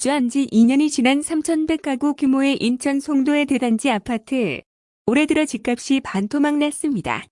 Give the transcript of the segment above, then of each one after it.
입주한 지 2년이 지난 3,100가구 규모의 인천 송도의 대단지 아파트. 올해 들어 집값이 반토막 났습니다.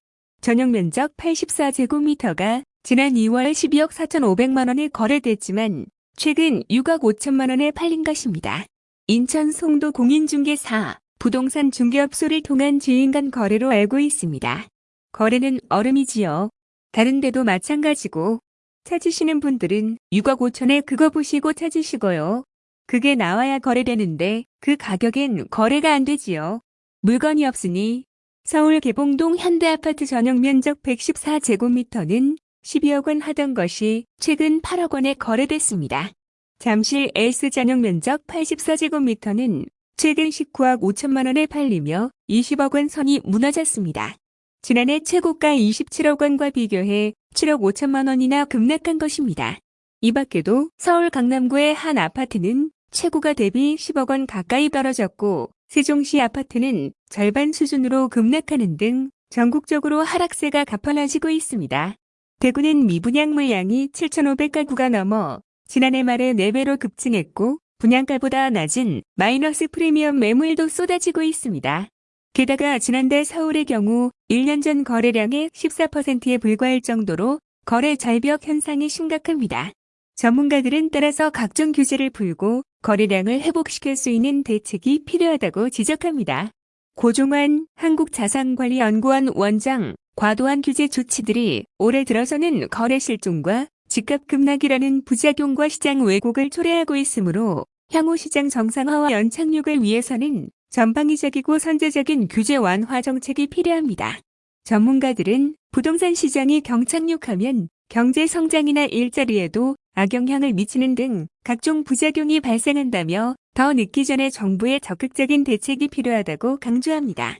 전용 면적 84제곱미터가 지난 2월 12억 4,500만 원에 거래됐지만 최근 6억 5천만 원에 팔린 것입니다. 인천 송도 공인중개사 부동산 중개업소를 통한 지인 간 거래로 알고 있습니다. 거래는 얼음이지요. 다른 데도 마찬가지고 찾으시는 분들은 6억 5천에 그거 보시고 찾으시고요. 그게 나와야 거래되는데 그 가격엔 거래가 안 되지요. 물건이 없으니 서울 개봉동 현대아파트 전용 면적 114제곱미터는 12억 원 하던 것이 최근 8억 원에 거래됐습니다. 잠실 S 전용 면적 84제곱미터는 최근 19억 5천만 원에 팔리며 20억 원 선이 무너졌습니다. 지난해 최고가 27억 원과 비교해 7억 5천만 원이나 급락한 것입니다. 이 밖에도 서울 강남구의 한 아파트는 최고가 대비 10억 원 가까이 떨어졌고 세종시 아파트는 절반 수준으로 급락하는 등 전국적으로 하락세가 가팔라지고 있습니다. 대구는 미분양 물량이 7,500가구가 넘어 지난해 말에 4배로 급증했고 분양가보다 낮은 마이너스 프리미엄 매물도 쏟아지고 있습니다. 게다가 지난달 서울의 경우 1년 전 거래량의 14%에 불과할 정도로 거래 절벽 현상이 심각합니다. 전문가들은 따라서 각종 규제를 풀고 거래량을 회복시킬 수 있는 대책이 필요하다고 지적합니다. 고종환 한국자산관리연구원 원장, 과도한 규제 조치들이 올해 들어서는 거래 실종과 집값 급락이라는 부작용과 시장 왜곡을 초래하고 있으므로 향후 시장 정상화와 연착륙을 위해서는 전방위적이고 선제적인 규제 완화 정책이 필요합니다. 전문가들은 부동산 시장이 경착륙하면 경제 성장이나 일자리에도 악영향을 미치는 등 각종 부작용이 발생한다며 더 늦기 전에 정부의 적극적인 대책이 필요하다고 강조합니다.